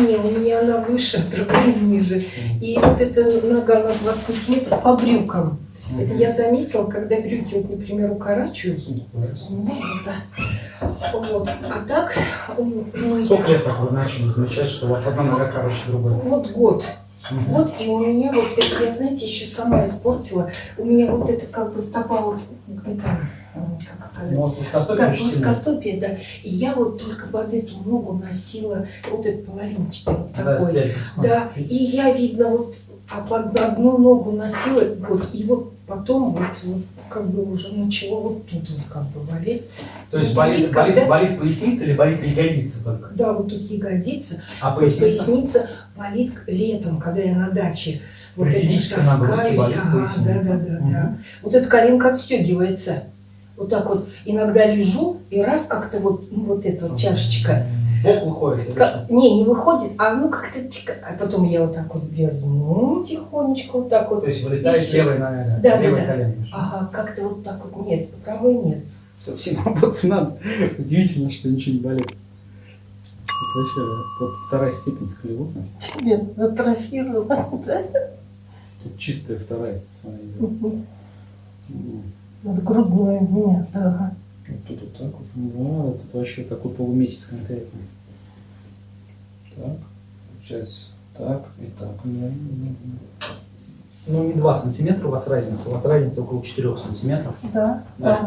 Не, у меня она выше, другая ниже. И вот эта нога на 20 сантиметров по брюкам. Это я заметила, когда брюки, вот, например, укорачиваются. Ну, это. Вот. А так, Сколько лет как вы начали замечать, что у вас одна нога короче другой? вот год. Мгм. Вот и у меня вот это, я, знаете, еще сама испортила. У меня вот это как бы стопа, вот, сказать, Ну, вот как плоскостопие, да. И я вот только под эту ногу носила вот этот половинчатый вот Да, такой. стелька. Да, и я, видно, вот а под одну ногу носила год, и вот потом вот, вот как бы уже начало вот тут вот как бы болеть. То есть Ну, болит, когда- болит, болит поясница или болит ягодица только? Да, вот тут ягодица, А вот поясница? поясница болит летом, когда я на даче. Вот При это таскаюсь, болит ага, да, да, да, да. Мгм. Вот эта коленка отстегивается. Вот так вот иногда лежу, и раз как-то вот, ну, вот эта вот чашечка, Бок выходит Как- не, не выходит, а ну как-то чика. А потом я вот так вот возьму тихонечко, вот так вот. То есть вылетает левая нога, Да, левое да. колено. Ага, как-то вот так вот. Нет, правой нет. Совсем работать надо. Удивительно, что ничего не болит. Это вообще, тут вторая степень сколиоза. Тебе атрофировала, да? Тут чистая вторая, смотри. идет. Вот грудное нет, ага. Вот тут вот так вот. Да, тут вообще такой полумесяц конкретно. Так, получается так и так. Ну, не 2 сантиметра у вас разница, у вас разница около 4 сантиметров. Да, Да,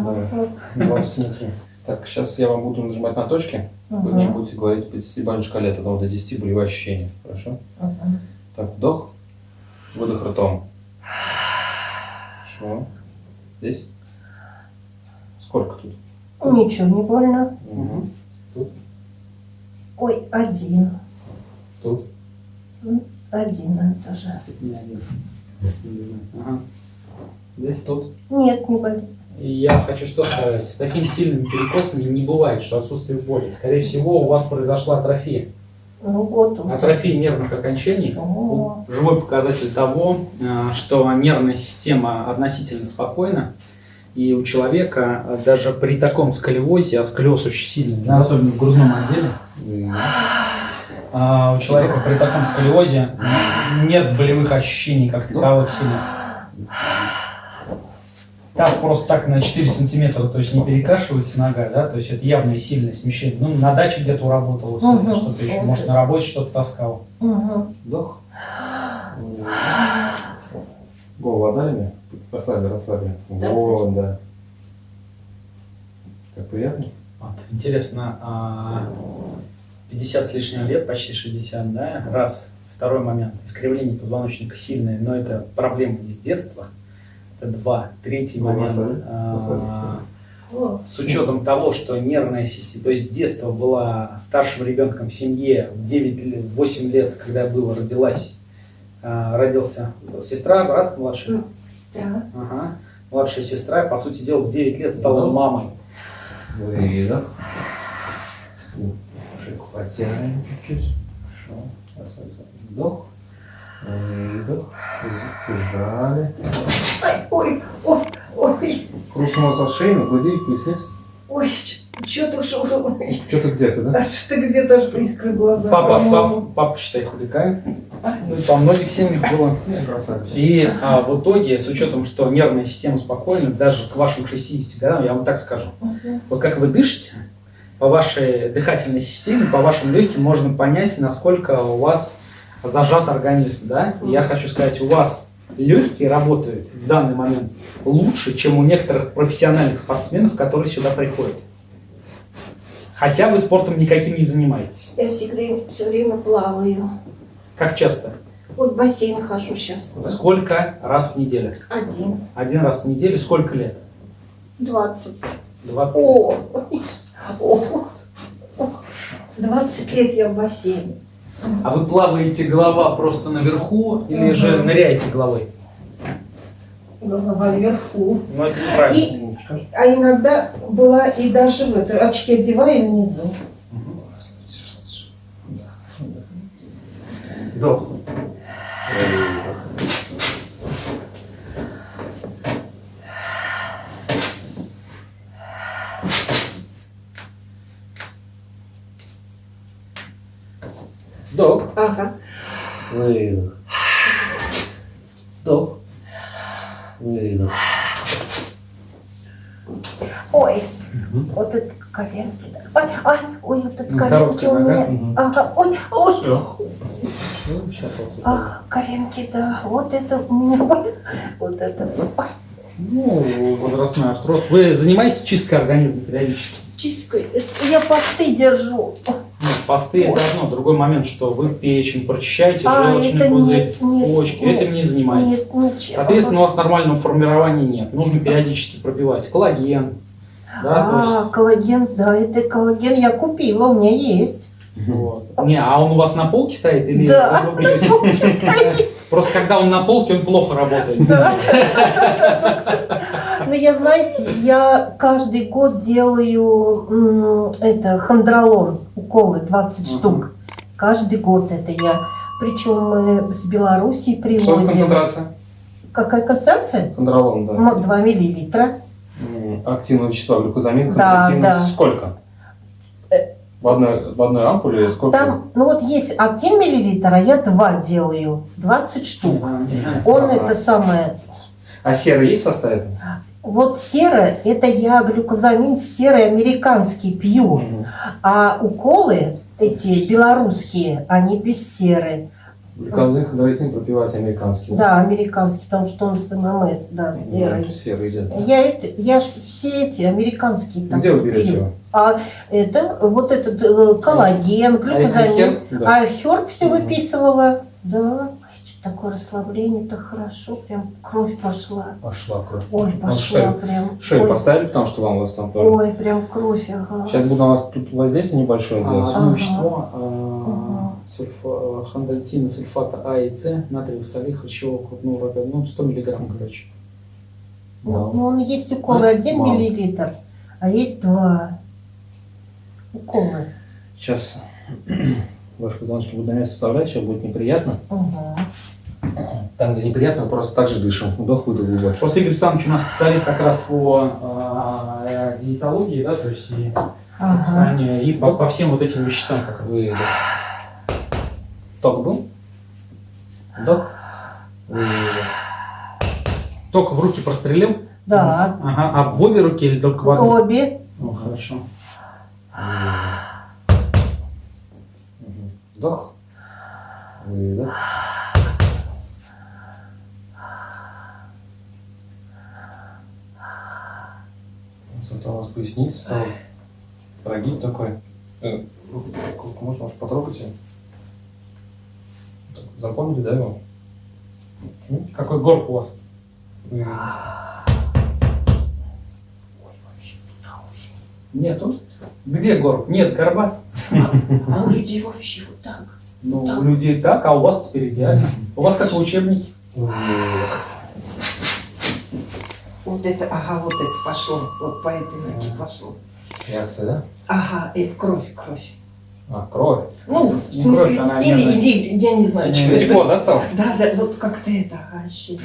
да. Сантиметра. Так, сейчас я вам буду нажимать на точки. Вы мне будете говорить по 10 шкале от 1 до 10 болевые ощущения. Хорошо? ага. Так, вдох, выдох ртом. Хорошо. Здесь? Сколько тут? Ничего не больно. Угу. Ой, один. Тут? Один это же. Не один. Ага. Здесь? Тут? Нет, не болит. Я хочу что сказать, с такими сильными перекосами не бывает, что отсутствие боли. Скорее всего, у вас произошла атрофия. Ну вот он. Атрофия нервных окончаний О, живой показатель того, э, что нервная система относительно спокойна, и у человека э, даже при таком сколиозе, а сколиоз очень сильный, да, особенно в грудном отделе, а у человека при таком сколиозе нет болевых ощущений как таковых сильных. Так просто так на 4 сантиметра, то есть не перекашивается нога, да, то есть это явное сильное смещение. Ну, на даче где-то уработалось, Мгм. что-то еще, может, на работе что-то таскал. Мгм. Вдох. Голову отдали мне? Расслабили, расслабили. Да. Вот, да. Как приятно? Вот, интересно, а, 50 с лишним лет, почти 60, да, раз. Второй момент, искривление позвоночника сильное, но это проблема из детства. Это два. Третий Ну, момент, масsaж, а, с учетом того, что нервная система, то есть с детства была старшим ребенком в семье, в 9 лет, 8 лет, когда было, родилась, а, родился сестра, брат младший, м, Сестра. ага, младшая сестра, по сути дела, в 9 лет стала Ну. мамой. Выдох. Шейку потянем чуть-чуть. Хорошо. Вдох. Выдох. Прижали. Ай, ой, ой, ой, Хрустнуло со шеи, на груди, поясница. ой, что-то уж, ой, Что-то где-то, да? а что-то где-то аж искры глаза. Папа, папа, папа, считай, хулиган. Ну, Во многих семьях было. Красавица. И а, в итоге, с учетом, что нервная система спокойна, даже к вашим 60 годам, я вам так скажу, Мгм. вот как вы дышите, по вашей дыхательной системе, по вашим легким можно понять, насколько у вас зажат организм, да? И Я хочу сказать, у вас легкие работают в данный момент лучше, чем у некоторых профессиональных спортсменов, которые сюда приходят. Хотя вы спортом никаким не занимаетесь. Я всегда все время плаваю. Как часто? Вот в бассейн хожу сейчас. Сколько раз в неделю? Один. Один раз в неделю. Сколько лет? Двадцать. 20. О, о, о. 20 лет я в бассейне. А вы плаваете голова просто наверху или Мгм. же ныряете головой? Голова вверху. Ну, это. И, а иногда была и даже в это, очки одеваю внизу. Вдох. Вдох. Выдох. Ой, вот это коленки. Ой, ай, ой, вот это Ну, коленки у меня. Ага, ой, ой. Все. сейчас вас Ах, коленки, да. Вот это у меня болит. Вот это. Ой, Ну, возрастной артроз. Вы занимаетесь чисткой организма периодически? чистка. Это Я посты держу. Посты это одно. Другой момент, что вы печень прочищаете, А, желчный пузырь, почки. нет, Этим не занимаетесь. Нет. Соответственно, у вас нормального формирования нет. Нужно периодически пропивать коллаген. Да, А, коллаген, да, это коллаген я купила, у меня есть. есть, вот. Не, а он у вас на полке стоит или Да. вы пьете? Просто когда он на полке, он плохо работает. Да. Но я, знаете, я каждый год делаю это хондролон, уколы 20 Ага. штук. Каждый год это я. Причем мы с Белоруссии Что привозим. концентрация? Какая концентрация? Хондролон, да. М, 2 миллилитра. Активного вещества, глюкозамин, Да, хондротин. да. Сколько? Э. В одной, в одной ампуле сколько? Там, ну вот есть 1 миллилитр, а я 2 делаю. 20 штук. Не знаю. Он Ага. это самое А серый есть в составе? Вот серое, это я глюкозамин серый американский пью, а уколы эти белорусские, они без серы. Глюкозамин, хондротин пропивать американский. Да, американский, потому что он с ММС, да, Мгм, серый. Серый идет. Я, это, я ж все эти американские там Где вы берете пью. его? А это вот этот э, коллаген, глюкозамин. Айхер? Да. А Херб все Мгм. выписывала. Да, такое расслабление-то хорошо, прям кровь пошла. Пошла кровь. Ой, пошла шею- прям. Шею Ой, поставили, потому что вам у вас там тоже. ой, прям кровь, ага. Сейчас буду у вас тут воздействие небольшое делать. А, Ага. вещество, а, Ага. сульфа- хондроитина, сульфата А и С, натриевый солей, хрящевого крупного рога, ну 100 миллиграмм, короче. Ну, ну, он есть уколы А? 1 Мало. миллилитр, а есть 2 уколы. Сейчас ваши позвоночки будут на место вставлять, сейчас будет неприятно. Ага. Там, где неприятно, мы просто так же дышим. Вдох, выдох глубокий. Просто Игорь Александрович у нас специалист как раз по а, диетологии, да, то есть и, Ага. питанию, и по, по всем вот этим веществам как раз. Выдох. Ток был? Вдох. Выдох. Только в руки прострелил? Да, Ага. А в обе руки или только в одной? обе. Ну, хорошо. Вдох. Выдох. Зато у вас поясница стала прогиб такой. Э, руку можно, потрогать ее? Так, Запомнили, да, его? Какой горб у вас? Выдох. Нету. Где горб? Нет горба. А у людей вообще вот так. Ну, у людей так, а у вас теперь идеально. У вас как в учебнике. Вот это, ага, вот это пошло. Вот по этой ноге пошло. Реакция, да? Ага, это кровь, кровь. А, кровь. Ну, в Не смысле, кровь, она или, нервная. или, я не знаю, что это. Тепло, да, стало? Да, да, вот как-то это, ага, ощущение.